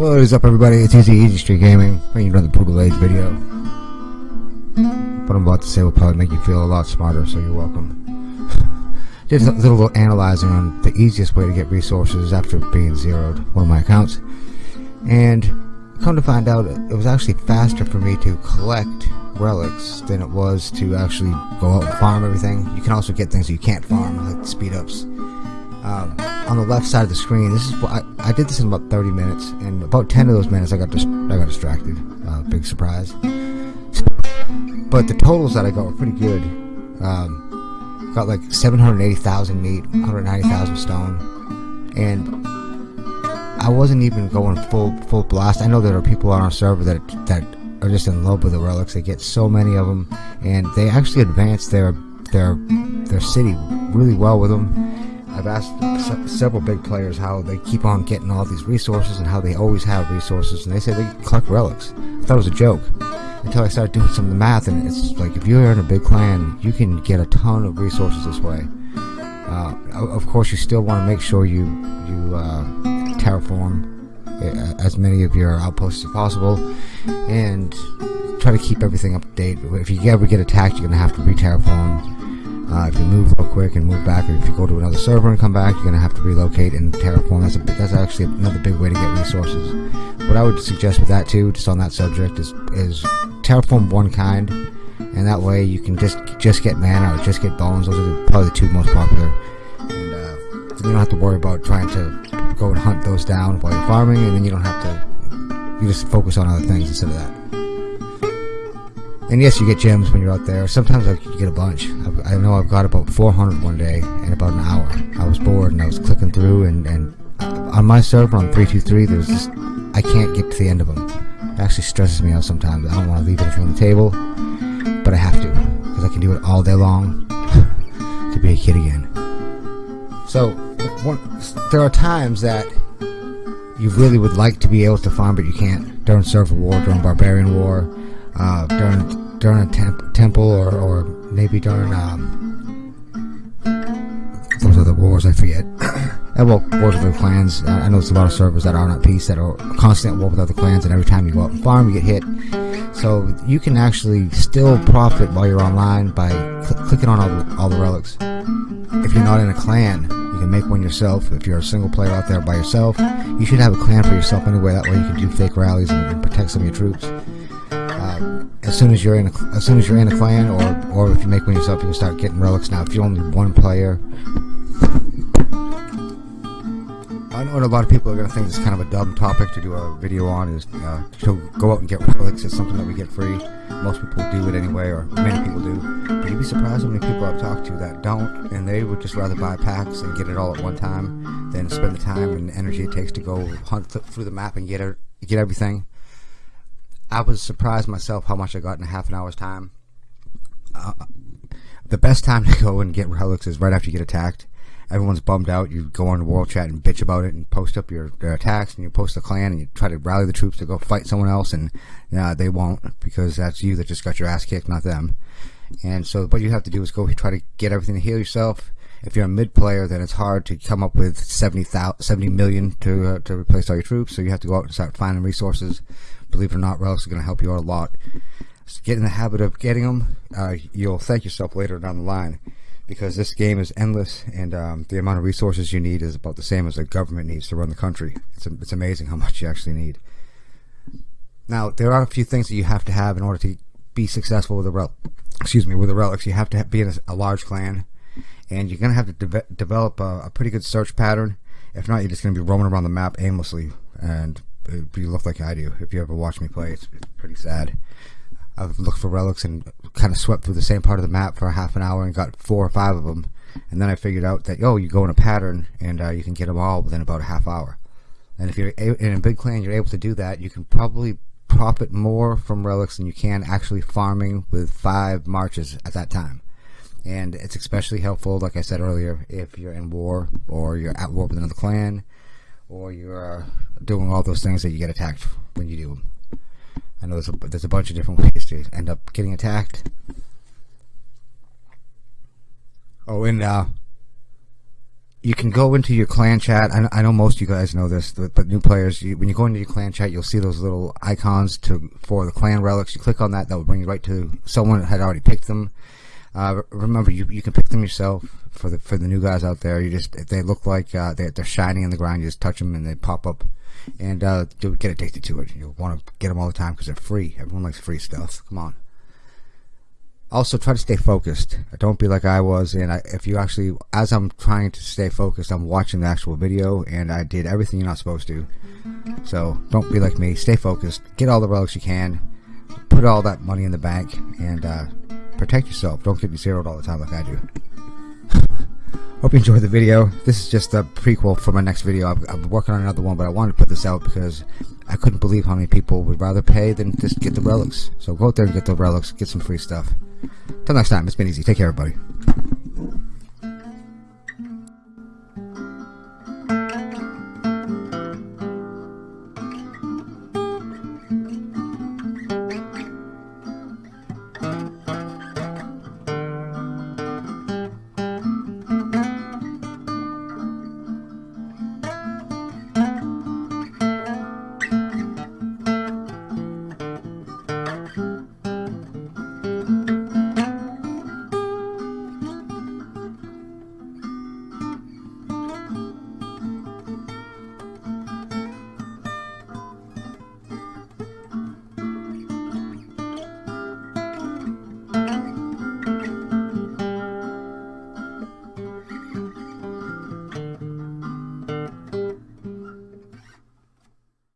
What is up, everybody? It's Easy Easy Street Gaming, bringing another Brutal Age video. What I'm about to say will probably make you feel a lot smarter, so you're welcome. Did a little analyzing on the easiest way to get resources after being zeroed one of my accounts, and come to find out, it was actually faster for me to collect relics than it was to actually go out and farm everything. You can also get things you can't farm, like speed ups. Um, on the left side of the screen. This is I, I did this in about 30 minutes, and about 10 of those minutes I got dis- I got distracted. Uh, big surprise. But the totals that I got were pretty good. Um, got like 780,000 meat, 190,000 stone, and I wasn't even going full full blast. I know there are people on our server that that are just in love with the relics. They get so many of them, and they actually advance their their their city really well with them I've asked several big players how they keep on getting all these resources and how they always have resources, and they say they collect relics. I thought it was a joke until I started doing some of the math, and it's like if you're in a big clan, you can get a ton of resources this way. Uh, of course, you still want to make sure you you uh, terraform uh, as many of your outposts as possible, and try to keep everything up to date. If you ever get attacked, you're gonna have to re-terraform uh, if you move quick and move back, or if you go to another server and come back, you're going to have to relocate and terraform. That's a, that's actually another big way to get resources. What I would suggest with that too, just on that subject, is is terraform one kind, and that way you can just just get mana or just get bones. Those are probably the two most popular, and uh, you don't have to worry about trying to go and hunt those down while you're farming, and then you don't have to. You just focus on other things instead of that. And yes, you get gems when you're out there. Sometimes I get a bunch. I know I've got about 400 one day in about an hour. I was bored and I was clicking through, and, and on my server on 323, there's I can't get to the end of them. It actually stresses me out sometimes. I don't want to leave anything on the table, but I have to because I can do it all day long to be a kid again. So one, there are times that you really would like to be able to farm, but you can't. During server war, during barbarian war, uh, during during a temp temple or, or maybe during um, those the wars I forget. and well, wars with other clans. I know there's a lot of servers that aren't at peace that are constant war with other clans, and every time you go out and farm, you get hit. So you can actually still profit while you're online by cl clicking on all the, all the relics. If you're not in a clan, you can make one yourself. If you're a single player out there by yourself, you should have a clan for yourself anyway. That way you can do fake rallies and, and protect some of your troops as soon as you're in a, as soon as you're in a clan, or or if you make one yourself, you can start getting relics. Now, if you're only one player, I know a lot of people are going to think this is kind of a dumb topic to do a video on. Is uh, to go out and get relics. It's something that we get free. Most people do it anyway, or many people do. But you'd be surprised how many people I've talked to that don't, and they would just rather buy packs and get it all at one time than spend the time and energy it takes to go hunt through the map and get it, get everything. I was surprised myself how much I got in a half an hour's time. Uh, the best time to go and get relics is right after you get attacked. Everyone's bummed out. You go on the world chat and bitch about it and post up your, your attacks and you post the clan and you try to rally the troops to go fight someone else and they won't because that's you that just got your ass kicked, not them. And so what you have to do is go try to get everything to heal yourself. If you're a mid player, then it's hard to come up with 70, 70 million to uh, to replace all your troops. So you have to go out and start finding resources believe it or not, relics are going to help you out a lot. So get in the habit of getting them. Uh, you'll thank yourself later down the line because this game is endless and um, the amount of resources you need is about the same as the government needs to run the country. It's, a, it's amazing how much you actually need. Now, there are a few things that you have to have in order to be successful with the rel excuse me with the relics. You have to be in a, a large clan, and you're going to have to de develop a, a pretty good search pattern. If not, you're just going to be roaming around the map aimlessly and you look like I do. If you ever watch me play, it's, it's pretty sad. I've looked for relics and kind of swept through the same part of the map for a half an hour and got four or five of them. And then I figured out that, oh, you go in a pattern and uh, you can get them all within about a half hour. And if you're in a big clan, you're able to do that. You can probably profit more from relics than you can actually farming with five marches at that time. And it's especially helpful, like I said earlier, if you're in war or you're at war with another clan or you're doing all those things that you get attacked when you do them. I know there's a, there's a bunch of different ways to end up getting attacked. Oh, and uh, you can go into your clan chat. I, I know most of you guys know this, but new players, you, when you go into your clan chat, you'll see those little icons to for the clan relics. You click on that, that will bring you right to someone that had already picked them. Uh, remember, you you can pick them yourself for the for the new guys out there. You just if they look like uh, they, they're shining in the ground, you just touch them and they pop up, and uh, you'll get addicted to it. You'll want to get them all the time because they're free. Everyone likes free stuff. Come on. Also, try to stay focused. Don't be like I was. And I, if you actually, as I'm trying to stay focused, I'm watching the actual video, and I did everything you're not supposed to. So don't be like me. Stay focused. Get all the relics you can. Put all that money in the bank, and uh, protect yourself. Don't get zeroed all the time like I do. Hope you enjoyed the video. This is just a prequel for my next video. I'm, I'm, working on another one, but I wanted to put this out because I couldn't believe how many people would rather pay than just get the relics. So go out there and get the relics, get some free stuff. Till next time, it's been easy. Take care, everybody.